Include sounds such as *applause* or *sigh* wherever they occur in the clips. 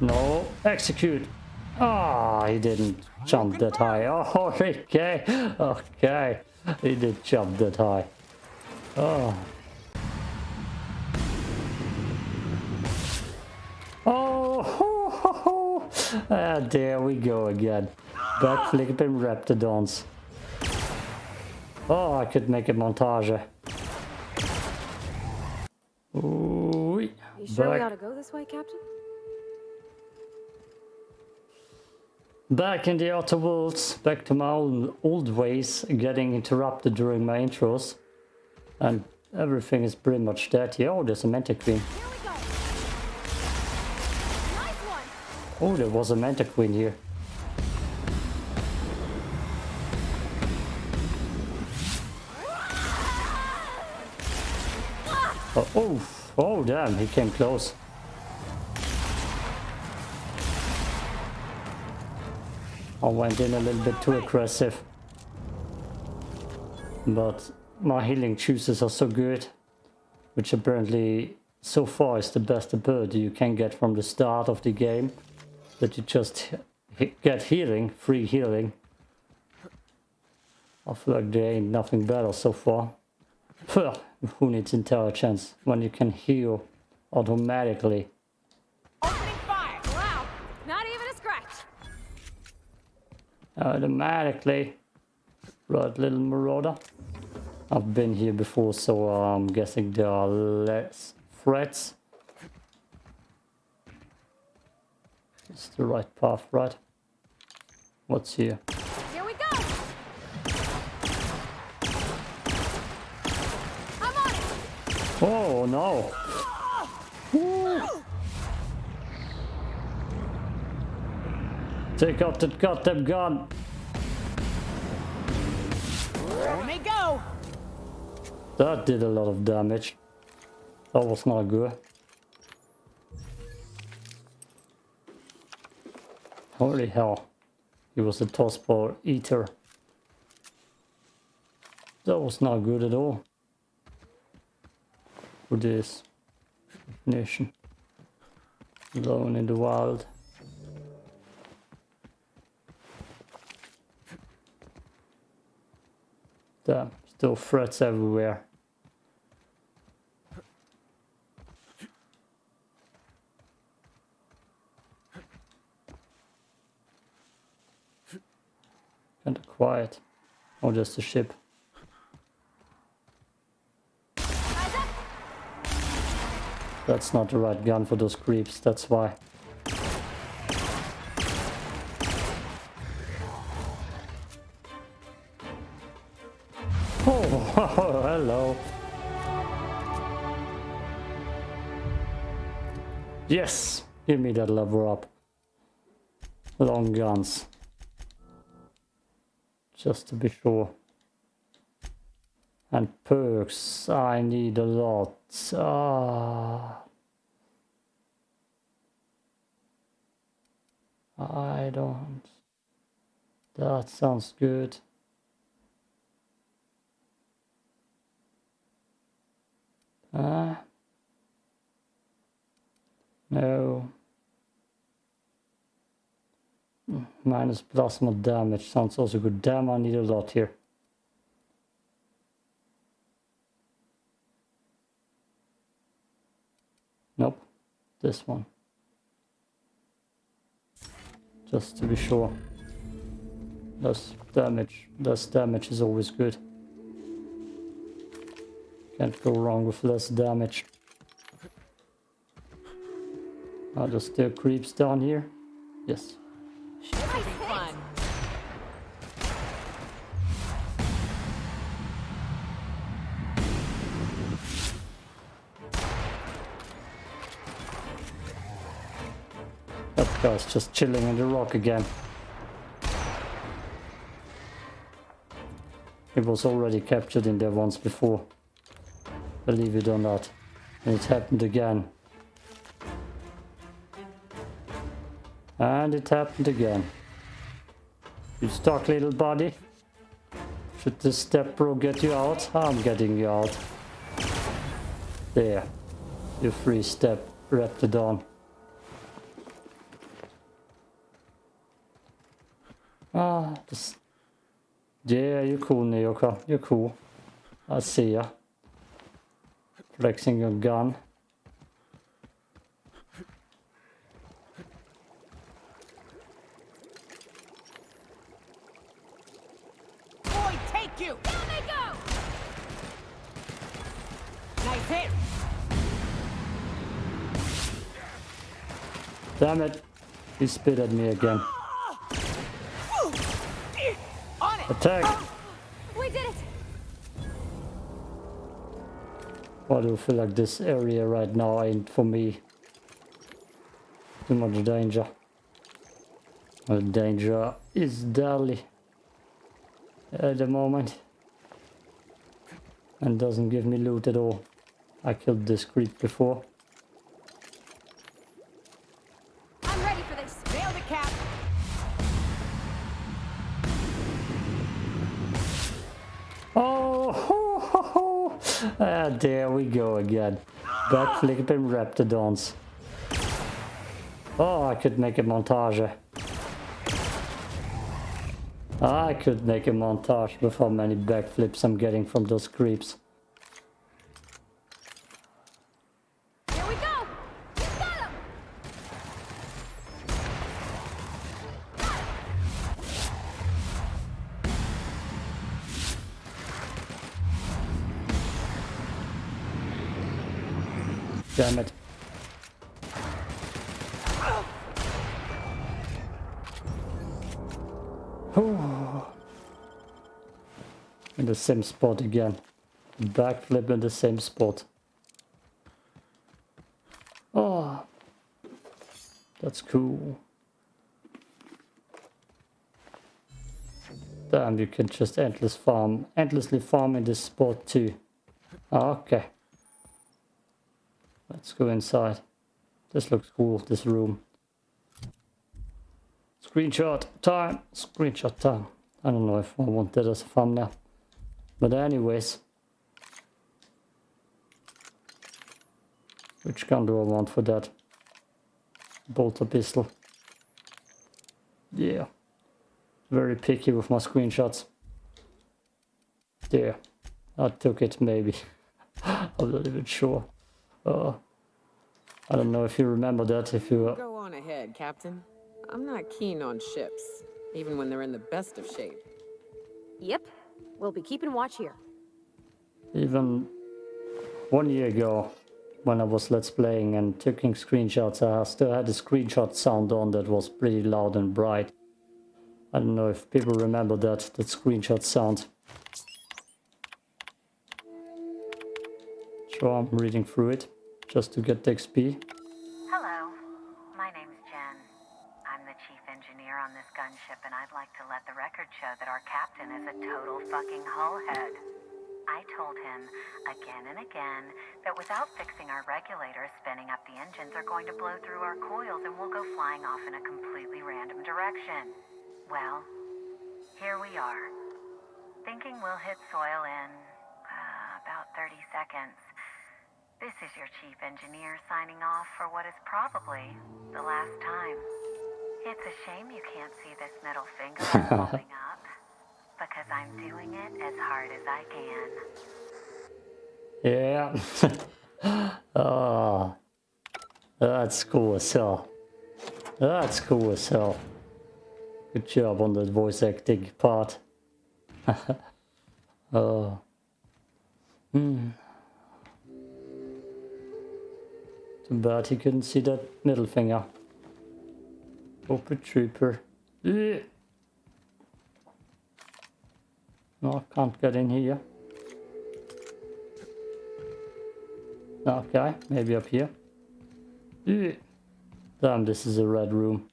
No, execute. Ah, oh, he didn't jump that high. *laughs* Oh, okay, okay. He did jump that high. Oh. Oh, *laughs* ah, there we go again. Backflipping Raptidons. Oh, I could make a montage. Ooh. You sure Back. we ought to go this way, Captain? Back in the outer worlds, back to my old, old ways, getting interrupted during my intros. And everything is pretty much dead here. Oh, there's a Mantiqueen. Nice oh, there was a Mantiqueen here. *laughs* Oh, oh, oh damn, he came close. I went in a little bit too aggressive. But my healing juices are so good, which apparently so far is the best ability you can get from the start of the game, that you just get healing, free healing. I feel like there ain't nothing better so far. *laughs* Who needs intelligence when you can heal automatically? Automatically. Right, little marauder. I've been here before, so I'm guessing there are less threats. It's the right path, right? What's here? Here we go. I'm on it. Oh no! *laughs* Take out that goddamn gun. Let me go. That did a lot of damage. That was not good. Holy hell. He was a tossball eater. That was not good at all. For this nation. Alone in the wild. Damn, still threats everywhere. Kinda quiet. Or just a ship. That's not the right gun for those creeps, that's why. Hello. Yes! Give me that lever up. Long guns. Just to be sure. And perks, I need a lot. Ah. I don't. That sounds good. Uh, no. Minus plasma damage sounds also good. Damn, I need a lot here. Nope. This one. Just to be sure. Less damage. Less damage is always good. Can't go wrong with less damage. Are there still creeps down here? Yes. That guy's just chilling in the rock again. It was already captured in there once before believe it or not. And it happened again. And it happened again. You stuck little body. Should the step bro get you out? I'm getting you out. There. Your free step Raptidon. Ah, this... Yeah, you're cool, Nyoka. You're cool. I see ya. Flexing your gun. Boy, take you! Down they go! Nice hit! Damn it. He spit at me again. Attack! Why do I feel like this area right now ain't for me? Too much danger. The danger is deadly at the moment. And doesn't give me loot at all. I killed this creep before. We go again. Backflipping raptidons. Oh, I could make a montage. I could make a montage with how many backflips I'm getting from those creeps. Damn it. Oh. In the same spot again. Backflip in the same spot. Oh. That's cool. Damn, you can just endless farm, endlessly farm in this spot too. Ah, okay. Let's go inside. This looks cool, this room. Screenshot time! Screenshot time. I don't know if I want that as a thumbnail. But anyways. Which gun do I want for that? Bolter pistol? Yeah. Very picky with my screenshots. There. I took it maybe. *laughs* I'm not even sure. Uh, I don't know if you remember that, if you... Uh, Go on ahead, Captain. I'm not keen on ships, even when they're in the best of shape. Yep. We'll be keeping watch here. even one year ago, when I was let's playing and taking screenshots, I still had a screenshot sound on that was pretty loud and bright. I don't know if people remember that, that screenshot sound. So I'm reading through it, just to get the XP. Hello, my name's Jen. I'm the chief engineer on this gunship, and I'd like to let the record show that our captain is a total fucking hullhead. I told him again and again that without fixing our regulators, spinning up the engines are going to blow through our coils and we'll go flying off in a completely random direction. Well, here we are. Thinking we'll hit soil in uh, about 30 seconds. This is your chief engineer signing off for what is probably the last time. It's a shame you can't see this middle finger *laughs* holding up, because I'm doing it as hard as I can. Yeah. *laughs* oh, that's cool as hell. That's cool as hell. Good job on that voice acting part. *laughs* oh. Hmm. Too bad he couldn't see that middle finger. Open trooper. Ugh. No, I can't get in here. Okay, maybe up here. Ugh. Damn, this is a red room.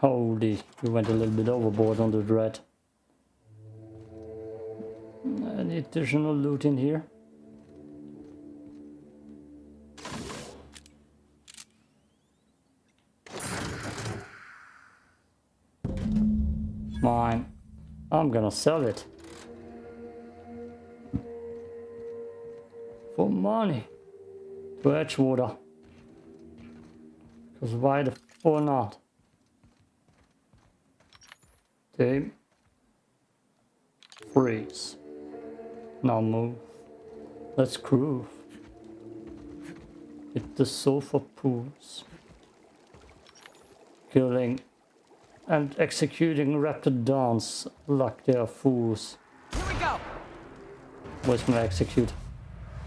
Holy, we went a little bit overboard on the red. Any additional loot in here? I'm gonna sell it. For money. To Edgewater. Because why the fuck not? Aim. Freeze. Now move. Let's groove. Hit the sofa pools. Killing and executing Raptidons like they are fools. Here we go. Where's my execute?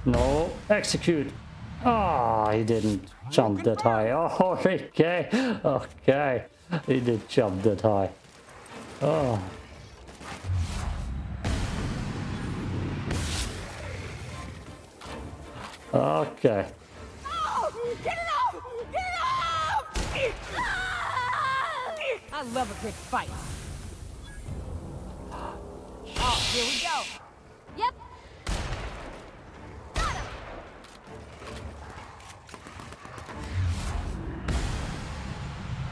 No, execute. Ah, he didn't jump that high. *laughs* Oh, okay, okay. He did jump that high. Oh. Okay. Get it off! Get it off! I love a good fight. Oh, here we go. Yep.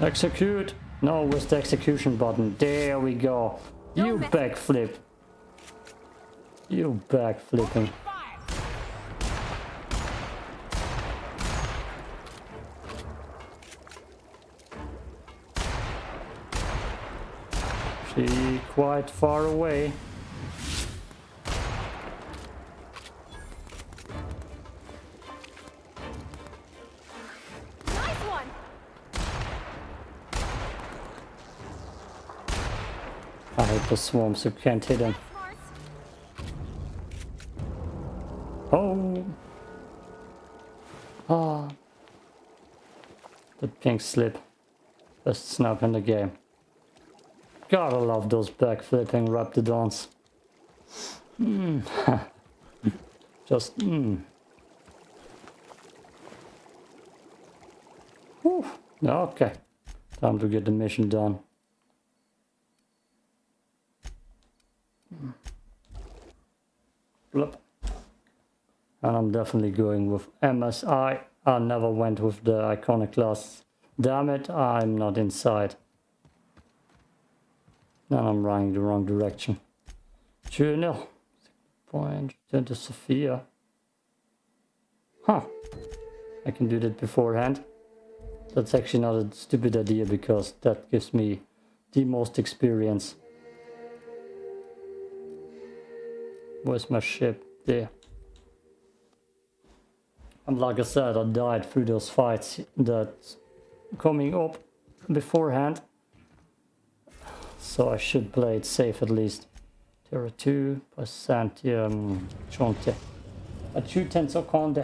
Execute. No, with the execution button? There we go. You backflip. You backflipping. She quite far away. Nice one. I hate the swarms, you can't hit them. Oh. Ah. The pink slip. Best snap in the game. Gotta love those backflipping Raptidons. Mm. *laughs* Just mm. Whew. Okay. Time to get the mission done. Blup. And I'm definitely going with MSI. I never went with the iconoclast. Damn it, I'm not inside. Then I'm running the wrong direction. Journal. Point to Sophia. Huh. I can do that beforehand. That's actually not a stupid idea because that gives me the most experience. Where's my ship? There. And like I said, I died through those fights that coming up beforehand. So I should play it safe at least. There are 2% um, chance. A 2 tensor conde.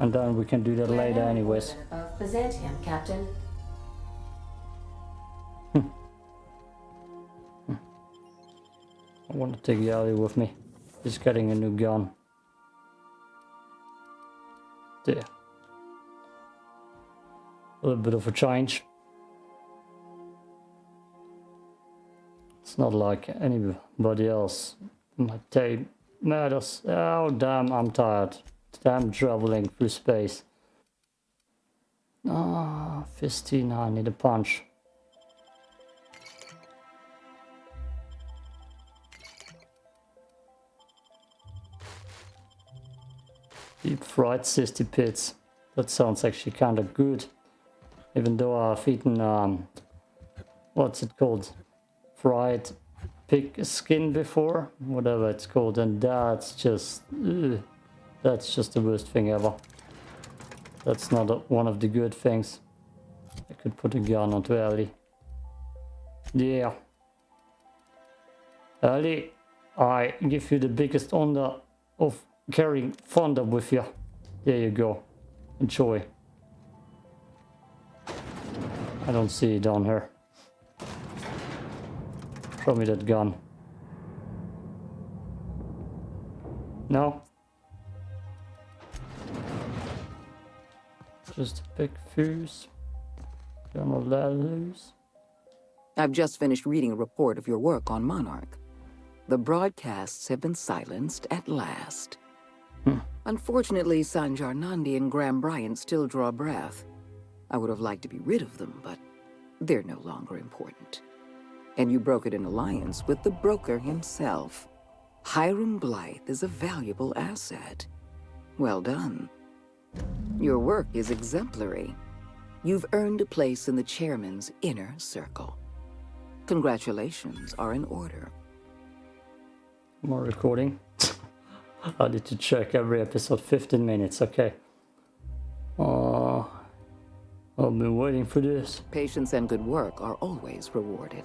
And then we can do that later anyways. Of Byzantium, Captain. I want to take Ellie with me. He's getting a new gun. There. A little bit of a change. It's not like anybody else. My tape matters. Oh damn, I'm tired. Damn traveling through space. Ah, 15, I need a punch. Deep fried cysty pits. That sounds actually kind of good. Even though I've eaten, um, what's it called? Fried pig skin before, whatever it's called, and that's just, ugh, that's just the worst thing ever. That's not a, one of the good things. I could put a gun onto Ellie. Yeah. Ellie, I give you the biggest honor of carrying Fonda with you. There you go. Enjoy. I don't see it on her. Show me that gun. No? Just a big fuse. Gonna let loose. I've just finished reading a report of your work on Monarch. The broadcasts have been silenced at last. Hmm. Unfortunately, Sanjar Nandi and Graham Bryant still draw breath. I would have liked to be rid of them, but they're no longer important. And you brokered an alliance with the broker himself. Hiram Blythe is a valuable asset. Well done. Your work is exemplary. You've earned a place in the chairman's inner circle. Congratulations are in order. More recording. *laughs* I need to check every episode 15 minutes, okay. Uh, I've been waiting for this. Patience and good work are always rewarded.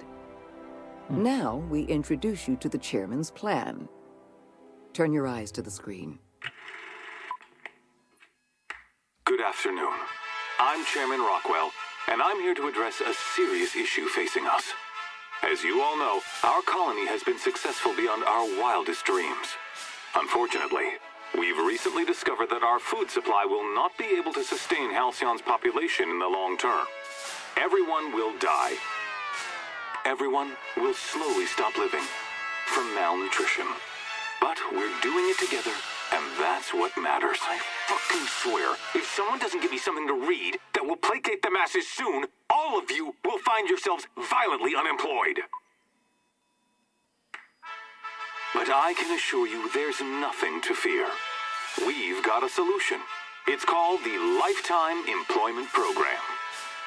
Hmm. Now we introduce you to the chairman's plan. Turn your eyes to the screen. Good afternoon. I'm Chairman Rockwell, and I'm here to address a serious issue facing us. As you all know, our colony has been successful beyond our wildest dreams. Unfortunately, we've recently discovered that our food supply will not be able to sustain Halcyon's population in the long term. Everyone will die. Everyone will slowly stop living from malnutrition. But we're doing it together, and that's what matters. I fucking swear, if someone doesn't give me something to read that will placate the masses soon, all of you will find yourselves violently unemployed. But I can assure you there's nothing to fear. We've got a solution. It's called the Lifetime Employment Program.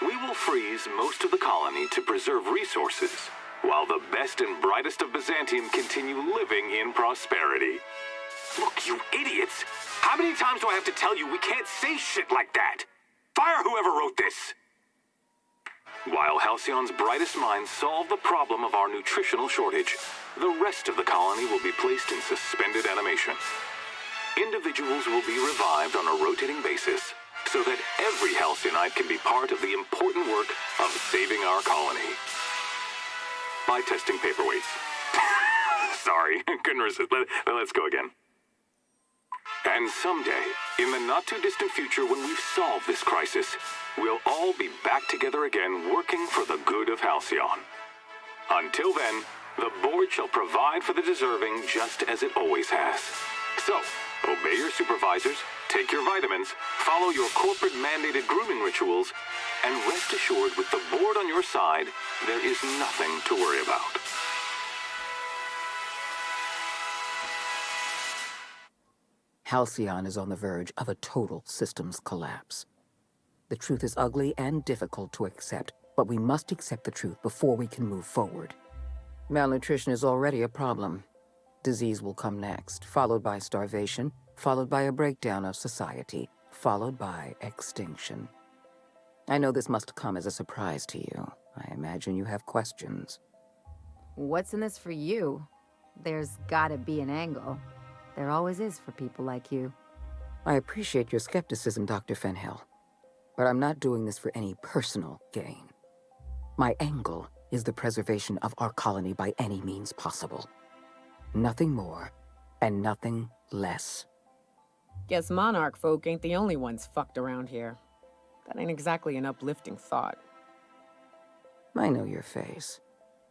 We will freeze most of the colony to preserve resources, while the best and brightest of Byzantium continue living in prosperity. Look, you idiots! How many times do I have to tell you we can't say shit like that? Fire whoever wrote this! While Halcyon's brightest minds solve the problem of our nutritional shortage, the rest of the colony will be placed in suspended animation. Individuals will be revived on a rotating basis so that every Halcyonite can be part of the important work of saving our colony. By testing paperweights. *laughs* Sorry, *laughs* couldn't resist. Let, let's go again. And someday, in the not too distant future when we've solved this crisis, we'll all be back together again working for the good of Halcyon. Until then, the board shall provide for the deserving just as it always has. So, obey your supervisors, take your vitamins, follow your corporate mandated grooming rituals, and rest assured with the board on your side, there is nothing to worry about. Halcyon is on the verge of a total systems collapse. The truth is ugly and difficult to accept, but we must accept the truth before we can move forward. Malnutrition is already a problem. Disease will come next, followed by starvation, followed by a breakdown of society, followed by extinction. I know this must come as a surprise to you. I imagine you have questions. What's in this for you? There's gotta be an angle. There always is for people like you. I appreciate your skepticism, Dr. Fenhill. But I'm not doing this for any personal gain. My angle is the preservation of our colony by any means possible. Nothing more, and nothing less. Guess Monarch folk ain't the only ones fucked around here. That ain't exactly an uplifting thought. I know your face.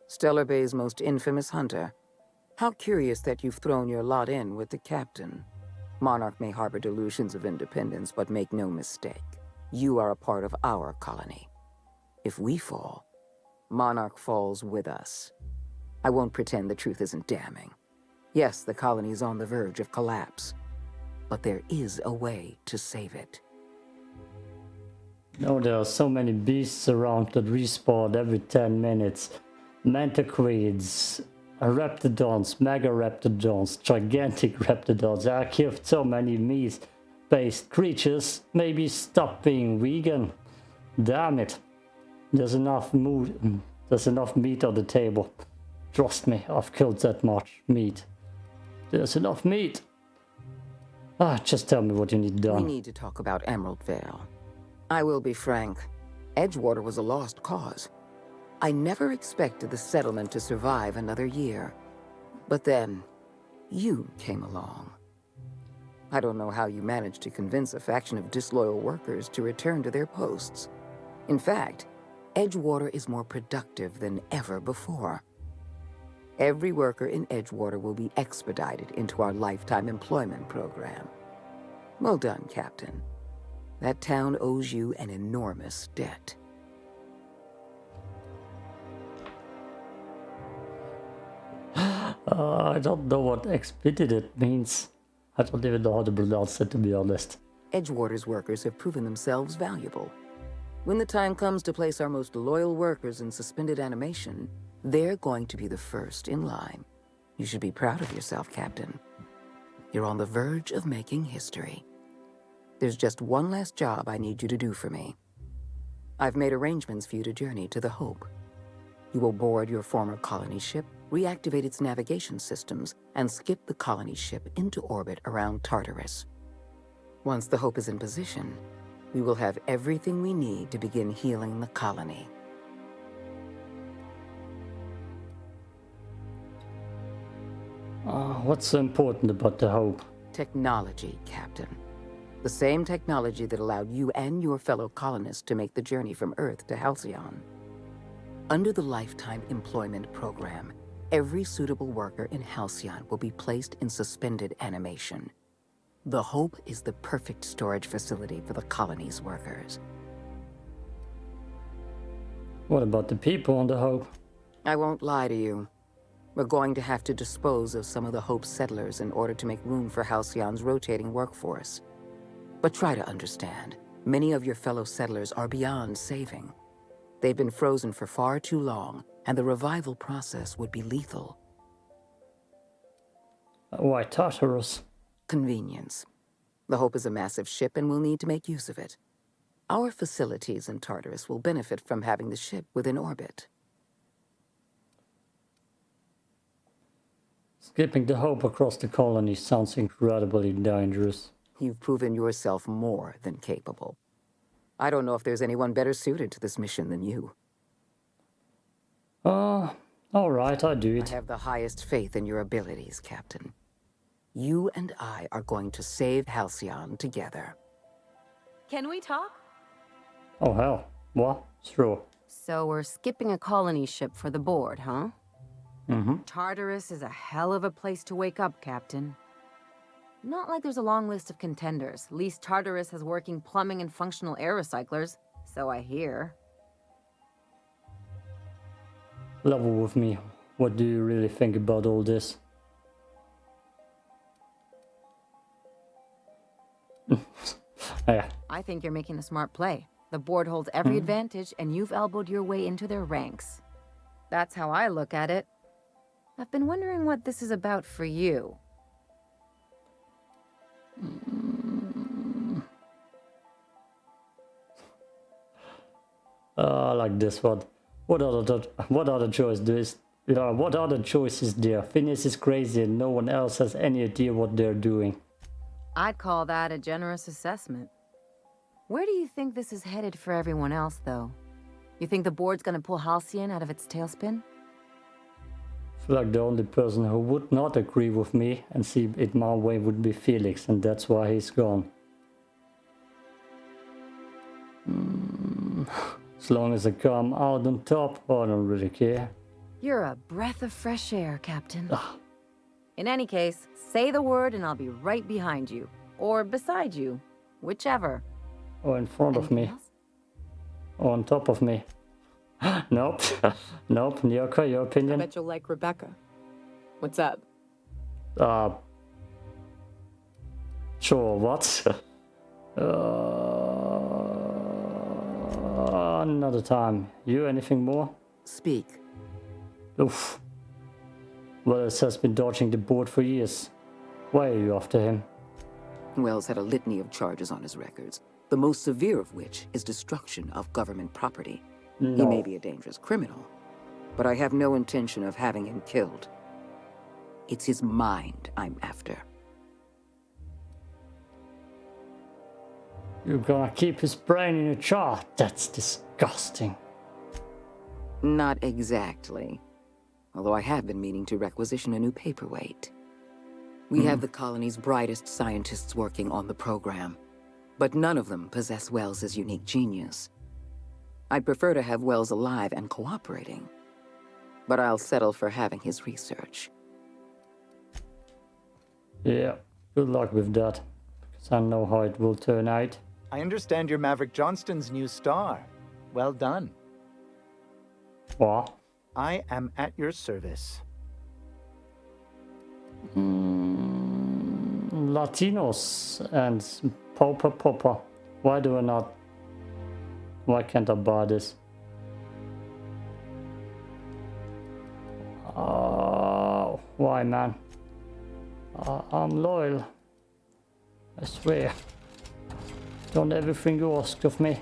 Stellar Bay's most infamous hunter. How curious that you've thrown your lot in with the captain. Monarch may harbor delusions of independence, but make no mistake. You are a part of our colony. If we fall, Monarch falls with us. I won't pretend the truth isn't damning. Yes, the colony is on the verge of collapse. But there is a way to save it. No, there are so many beasts around that respawn every 10 minutes. Manticoids, Raptidons, Mega Raptidons, Gigantic *laughs* Raptidons. I killed so many meat-based creatures. Maybe stop being vegan. Damn it. There's enough mood. There's enough meat on the table. Trust me, I've killed that much meat. There's enough meat. Ah, just tell me what you need done. We need to talk about Emerald Vale. I will be frank. Edgewater was a lost cause. I never expected the settlement to survive another year. But then, you came along. I don't know how you managed to convince a faction of disloyal workers to return to their posts. In fact, Edgewater is more productive than ever before. Every worker in Edgewater will be expedited into our lifetime employment program. Well done, Captain. That town owes you an enormous debt. Uh, *gasps* I don't know what expedited means. I don't even know how to pronounce it, to be honest. Edgewater's workers have proven themselves valuable. When the time comes to place our most loyal workers in suspended animation, They're going to be the first in line. You should be proud of yourself, Captain. You're on the verge of making history. There's just one last job I need you to do for me. I've made arrangements for you to journey to the Hope. You will board your former colony ship, reactivate its navigation systems, and skip the colony ship into orbit around Tartarus. Once the Hope is in position, we will have everything we need to begin healing the colony. Uh, what's so important about the Hope? Technology, Captain. The same technology that allowed you and your fellow colonists to make the journey from Earth to Halcyon. Under the Lifetime Employment Program, every suitable worker in Halcyon will be placed in suspended animation. The Hope is the perfect storage facility for the colony's workers. What about the people on the Hope? I won't lie to you. We're going to have to dispose of some of the Hope settlers in order to make room for Halcyon's rotating workforce. But try to understand, many of your fellow settlers are beyond saving. They've been frozen for far too long, and the revival process would be lethal. Why Tartarus? Convenience. The Hope is a massive ship and we'll need to make use of it. Our facilities in Tartarus will benefit from having the ship within orbit. Skipping the Hope across the colony sounds incredibly dangerous. You've proven yourself more than capable. I don't know if there's anyone better suited to this mission than you. Uh, alright, I do I have the highest faith in your abilities, Captain. You and I are going to save Halcyon together. Can we talk? Oh hell, what? Sure. So we're skipping a colony ship for the board, huh? Mm-hmm. Tartarus is a hell of a place to wake up, Captain. Not like there's a long list of contenders. At least Tartarus has working plumbing and functional air recyclers, so I hear. Level with me. What do you really think about all this? *laughs* yeah, I think you're making a smart play. The board holds every advantage, and you've elbowed your way into their ranks. That's how I look at it. I've been wondering what this is about for you. uh, *laughs* like this one. What other what other choice do is yeah, what other choice is there? Phineas is crazy and no one else has any idea what they're doing. I'd call that a generous assessment. Where do you think this is headed for everyone else, though? You think the board's gonna pull Halcyon out of its tailspin? Feel like the only person who would not agree with me and see it my way would be Felix, and that's why he's gone. Mm, As long as I come out on top, I don't really care. You're a breath of fresh air, Captain. In any case, say the word and I'll be right behind you. Or beside you. Whichever. Or in front of me. Else? Or on top of me. *gasps* nope. *laughs* nope. Nyoko, your opinion? I opinion? bet you'll like Rebecca. What's up? Uh, sure, what? *laughs* uh, another time. You, anything more? Speak. Oof. Welles has been dodging the board for years. Why are you after him? Welles had a litany of charges on his records, the most severe of which is destruction of government property. He may be a dangerous criminal, but I have no intention of having him killed. It's his mind I'm after. You're gonna keep his brain in a jar? That's disgusting. Not exactly. Although I have been meaning to requisition a new paperweight. We hmm. have the colony's brightest scientists working on the program, but none of them possess Welles's unique genius. I'd prefer to have Welles alive and cooperating, but I'll settle for having his research. Yeah, good luck with that. Because I know how it will turn out. I understand you're Maverick Johnston's new star. Well done. What? I am at your service. Mm, Latinos and Popa Popa. Why do I not? Why can't I buy this? Oh, Why, man? Uh, I'm loyal. I swear. Done everything you asked of me.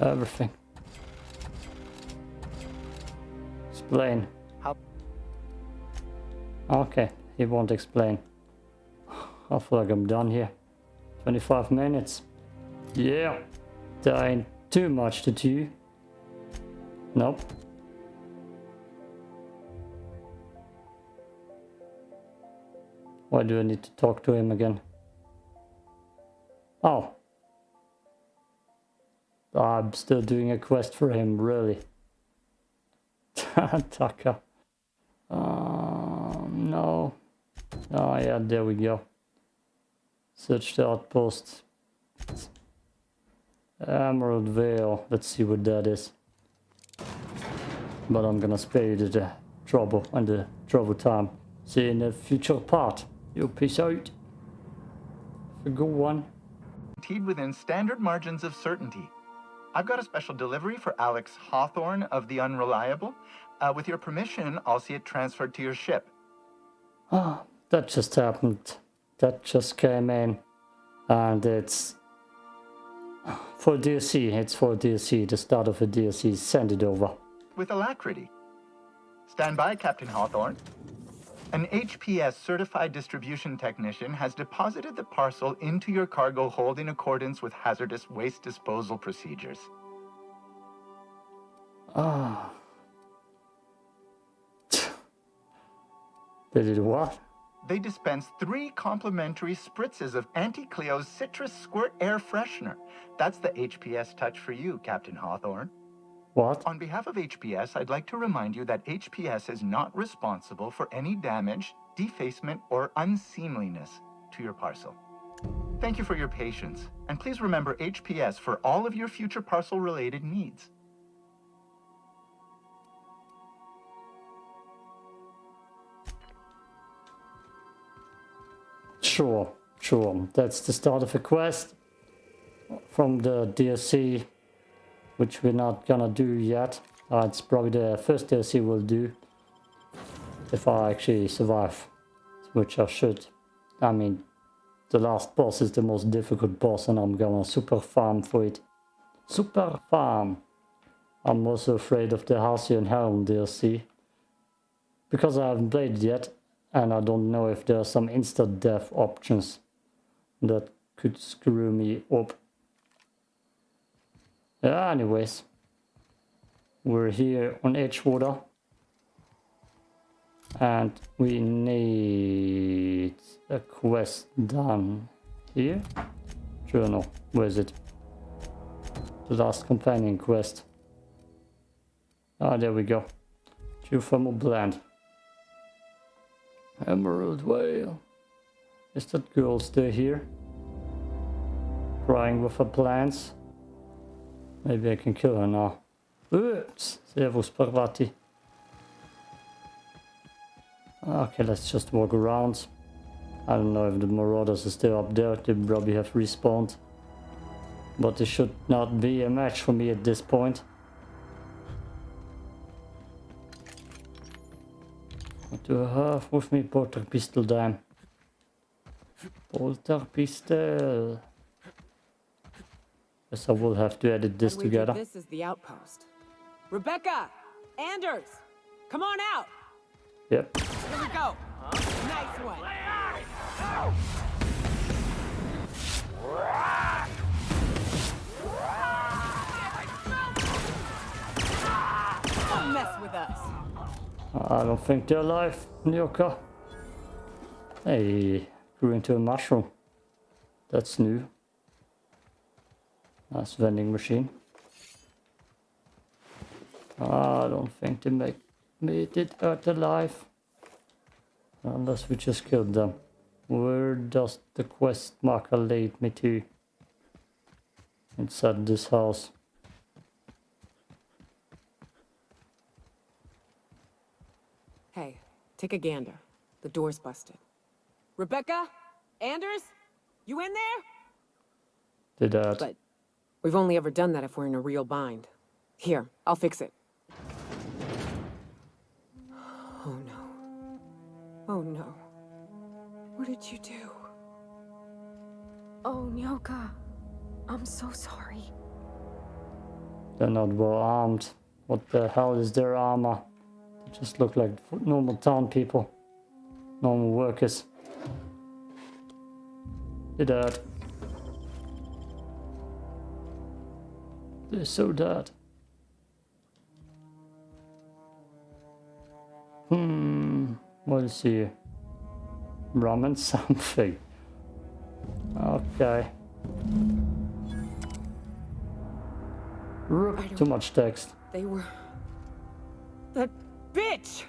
Everything. Explain. How- Okay, he won't explain. I feel like I'm done here. 25 minutes. Yeah, that ain't too much to do. Nope. Why do I need to talk to him again? Oh. I'm still doing a quest for him, really. *laughs* Tucker. Um, no. Oh yeah, there we go. Search the outpost. Emerald Vale. Let's see what that is. But I'm gonna spare you the trouble and the trouble time. See you in the future part. You peace out. A good one. guaranteed within standard margins of certainty. I've got a special delivery for Alex Hawthorne of the Unreliable. Uh, with your permission, I'll see it transferred to your ship. Ah, that just happened. That just came in. And it's for DLC. It's for DLC. The start of a DLC. Send it over. With alacrity. Stand by, Captain Hawthorne. An HPS certified distribution technician has deposited the parcel into your cargo hold in accordance with hazardous waste disposal procedures. Ah. Did it what? They dispense three complimentary spritzes of Auntie Cleo's Citrus Squirt Air Freshener. That's the HPS touch for you, Captain Hawthorne. What? On behalf of HPS, I'd like to remind you that HPS is not responsible for any damage, defacement, or unseemliness to your parcel. Thank you for your patience, and please remember HPS for all of your future parcel-related needs. Sure, sure. That's the start of a quest from the DLC, which we're not gonna do yet. Uh, it's probably the first DLC we'll do if I actually survive, which I should. I mean, the last boss is the most difficult boss, and I'm gonna super farm for it. Super farm. I'm also afraid of the Halcyon Helm DLC because I haven't played it yet and I don't know if there are some instant death options that could screw me up. Yeah, anyways, we're here on Edgewater and we need a quest done here. Journal, where is it? The last companion quest. Ah, there we go. Geothermal blend. Emerald Vale. Is that girl still here? Crying with her plants? Maybe I can kill her now. Oops, servus Parvati. Okay, let's just walk around. I don't know if the marauders are still up there. They probably have respawned. But they should not be a match for me at this point. Do I have with me? Porter pistol damn. Bolter pistol. Guess I will have to edit this And we do together. This is the outpost. Rebecca! Anders! Come on out! Yep. Here we go! Nice one! I don't think they're alive, Nyoka. Hey, grew into a mushroom. That's new. Nice vending machine. I don't think they make made it out alive. Unless we just killed them. Where does the quest marker lead me to? Inside this house. Hey, take a gander. The door's busted. Rebecca? Anders? You in there? Did uh, that. But we've only ever done that if we're in a real bind. Here, I'll fix it. Oh no. Oh no. What did you do? Oh, Nyoka. I'm so sorry. They're not well armed. What the hell is their armor? Just look like normal town people. Normal workers. They're dead. They're so dead. Hmm. What is here? Ramen something. Okay. Rook, too much text. They were... Bitch!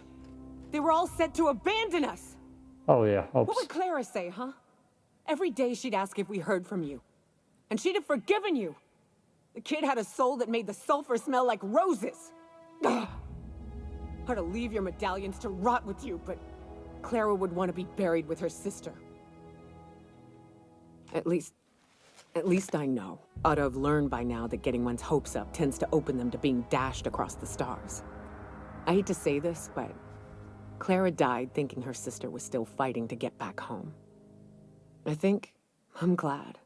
They were all set to abandon us! Oh yeah, What would Clara say, huh? Every day she'd ask if we heard from you. And she'd have forgiven you. The kid had a soul that made the sulfur smell like roses. Ugh. To leave your medallions to rot with you, but Clara would want to be buried with her sister. At least... At least I know. Ought to have learned by now that getting one's hopes up tends to open them to being dashed across the stars. I hate to say this, but... Clara died thinking her sister was still fighting to get back home. I think I'm glad.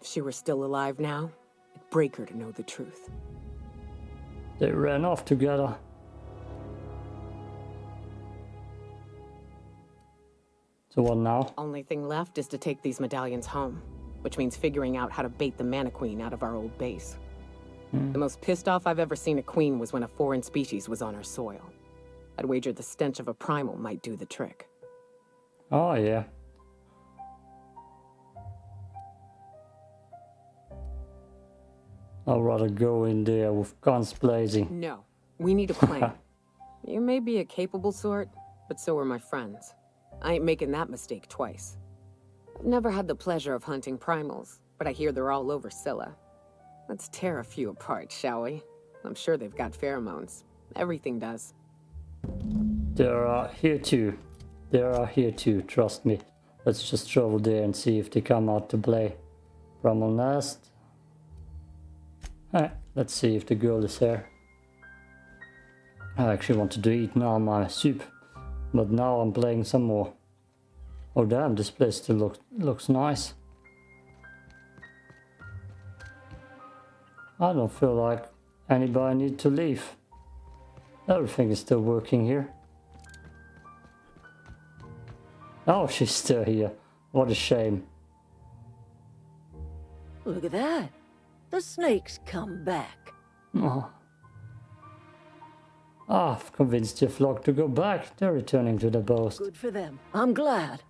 If she were still alive now, it'd break her to know the truth. They ran off together. So what now? Only thing left is to take these medallions home, which means figuring out how to bait the Mantiqueen out of our old base. The most pissed off I've ever seen a queen was when a foreign species was on her soil. I'd wager the stench of a primal might do the trick. Oh yeah. I'd rather go in there with guns blazing. No, we need a plan. *laughs* you may be a capable sort, but so are my friends. I ain't making that mistake twice. I've never had the pleasure of hunting primals, but I hear they're all over Scylla. Let's tear a few apart, shall we? I'm sure they've got pheromones. Everything does. There are here too. There are here too, trust me. Let's just travel there and see if they come out to play. Bramble Nest. Eh, let's see if the girl is here. I actually wanted to eat now my soup, but now I'm playing some more. Oh damn, this place still look, looks nice. I don't feel like anybody need to leave. Everything is still working here. Oh, she's still here. What a shame. Look at that. The snake's come back. Oh. Ah, I've convinced your flock to go back. They're returning to the boast. Good for them. I'm glad.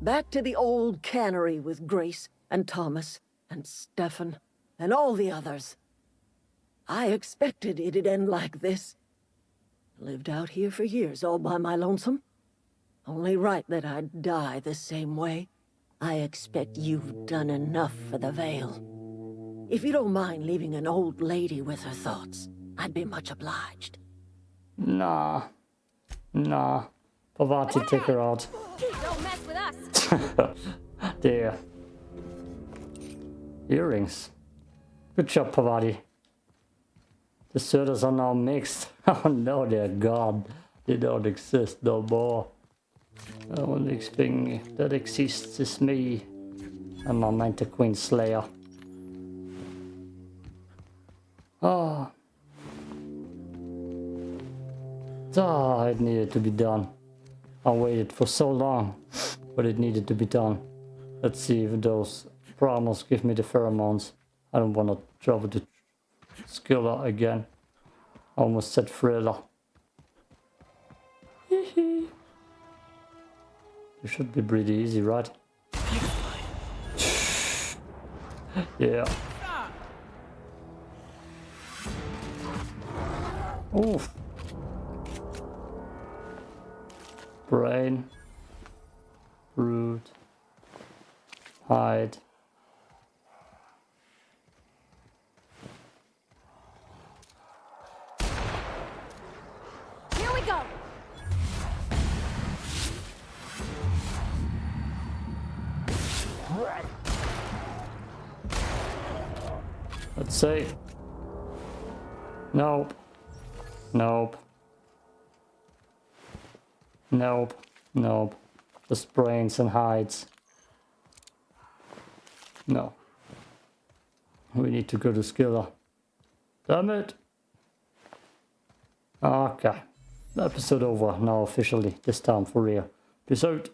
Back to the old cannery with Grace and Thomas and Stefan and all the others. I expected it'd end like this. Lived out here for years all by my lonesome. Only right that I'd die the same way. I expect you've done enough for the Vale. If you don't mind leaving an old lady with her thoughts, I'd be much obliged. Nah. Nah. Parvati, take her out. Don't mess with us. *laughs* Dear. Earrings. Good job, Parvati. The Surters are now mixed. *laughs* Oh no, they're gone. They don't exist no more. The only thing that exists is me and my Mantiqueen Slayer. Oh. Ah, it needed to be done. I waited for so long, but it needed to be done. Let's see if those primals give me the pheromones. I don't want to travel to Scylla again. Almost said Thriller. it should be pretty easy, right? *sighs* yeah. Oof. Brain. Root. Hide. Let's see. Nope. Nope. Nope. Nope. Just brains and hides. No. We need to go to Scylla. Damn it. Okay. Episode over now officially. This time for real. Peace out.